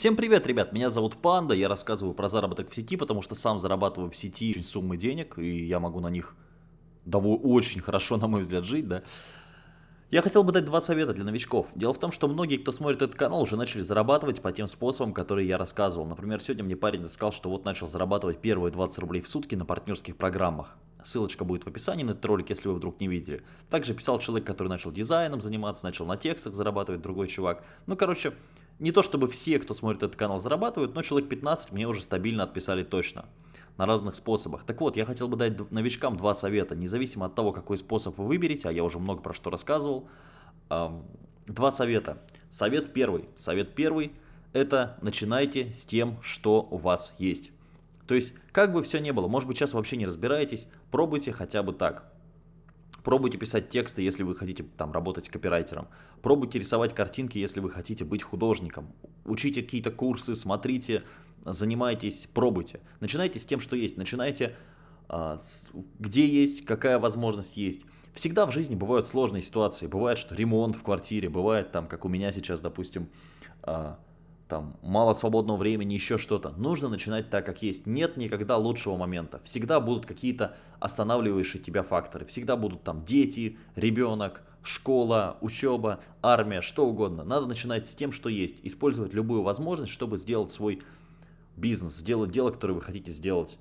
Всем привет, ребят, меня зовут Панда, я рассказываю про заработок в сети, потому что сам зарабатываю в сети очень суммы денег, и я могу на них довольно очень хорошо, на мой взгляд, жить, да. Я хотел бы дать два совета для новичков. Дело в том, что многие, кто смотрит этот канал, уже начали зарабатывать по тем способам, которые я рассказывал. Например, сегодня мне парень сказал, что вот начал зарабатывать первые 20 рублей в сутки на партнерских программах. Ссылочка будет в описании на этот ролик, если вы вдруг не видели. Также писал человек, который начал дизайном заниматься, начал на текстах зарабатывать, другой чувак. Ну, короче, не то чтобы все, кто смотрит этот канал, зарабатывают, но человек 15 мне уже стабильно отписали точно. На разных способах. Так вот, я хотел бы дать новичкам два совета, независимо от того, какой способ вы выберете, а я уже много про что рассказывал. Два совета. Совет первый. Совет первый – это начинайте с тем, что у вас есть. То есть, как бы все ни было, может быть, сейчас вообще не разбираетесь, пробуйте хотя бы так. Пробуйте писать тексты, если вы хотите там работать копирайтером. Пробуйте рисовать картинки, если вы хотите быть художником. Учите какие-то курсы, смотрите, занимайтесь, пробуйте. Начинайте с тем, что есть. Начинайте, а, где есть, какая возможность есть. Всегда в жизни бывают сложные ситуации. Бывает, что ремонт в квартире, бывает там, как у меня сейчас, допустим, а, там мало свободного времени, еще что-то. Нужно начинать так, как есть. Нет никогда лучшего момента. Всегда будут какие-то останавливающие тебя факторы. Всегда будут там дети, ребенок, школа, учеба, армия, что угодно. Надо начинать с тем, что есть. Использовать любую возможность, чтобы сделать свой бизнес, сделать дело, которое вы хотите сделать.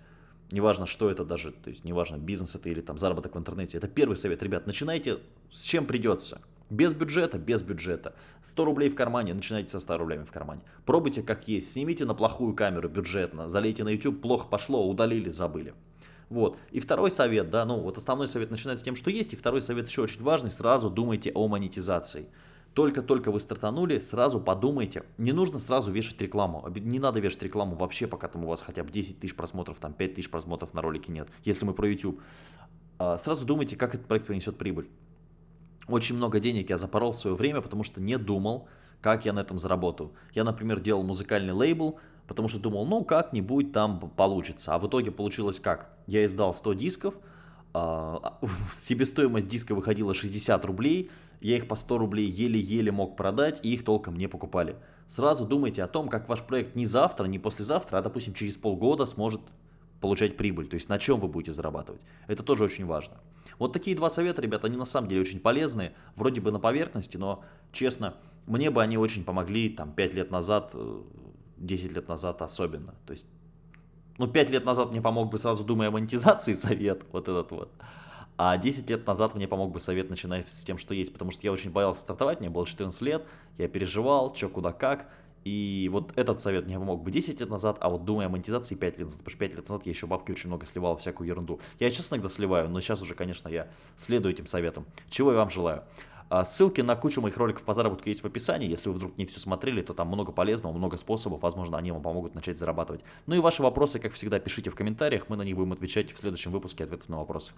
Неважно, что это даже, то есть неважно, бизнес это или там заработок в интернете. Это первый совет, ребят, начинайте с чем придется. Без бюджета, без бюджета. 100 рублей в кармане, начинайте со 100 рублями в кармане. Пробуйте как есть, снимите на плохую камеру бюджетно, залейте на YouTube, плохо пошло, удалили, забыли. Вот. И второй совет, да, ну вот основной совет начинается с тем, что есть, и второй совет еще очень важный, сразу думайте о монетизации. Только-только вы стартанули, сразу подумайте. Не нужно сразу вешать рекламу. Не надо вешать рекламу вообще, пока там у вас хотя бы 10 тысяч просмотров, там 5 тысяч просмотров на ролике нет. Если мы про YouTube. А, сразу думайте, как этот проект принесет прибыль. Очень много денег я запорол в свое время, потому что не думал, как я на этом заработаю. Я, например, делал музыкальный лейбл, потому что думал, ну как-нибудь там получится. А в итоге получилось как? Я издал 100 дисков, а, себестоимость диска выходила 60 рублей, я их по 100 рублей еле-еле мог продать, и их толком не покупали. Сразу думайте о том, как ваш проект не завтра, не послезавтра, а, допустим, через полгода сможет получать прибыль, то есть на чем вы будете зарабатывать. Это тоже очень важно. Вот такие два совета, ребята, они на самом деле очень полезные, вроде бы на поверхности, но честно, мне бы они очень помогли там 5 лет назад, 10 э, лет назад особенно. То есть, ну 5 лет назад мне помог бы сразу думая о монетизации совет, вот этот вот. А 10 лет назад мне помог бы совет начинать с тем, что есть, потому что я очень боялся стартовать, мне было 14 лет, я переживал, что, куда, как, и вот этот совет мне помог бы 10 лет назад, а вот думая о монетизации 5 лет назад, потому что 5 лет назад я еще бабки очень много сливал, всякую ерунду. Я сейчас иногда сливаю, но сейчас уже, конечно, я следую этим советам. Чего я вам желаю. А, ссылки на кучу моих роликов по заработку есть в описании. Если вы вдруг не все смотрели, то там много полезного, много способов. Возможно, они вам помогут начать зарабатывать. Ну и ваши вопросы, как всегда, пишите в комментариях. Мы на них будем отвечать в следующем выпуске ответов на вопросы.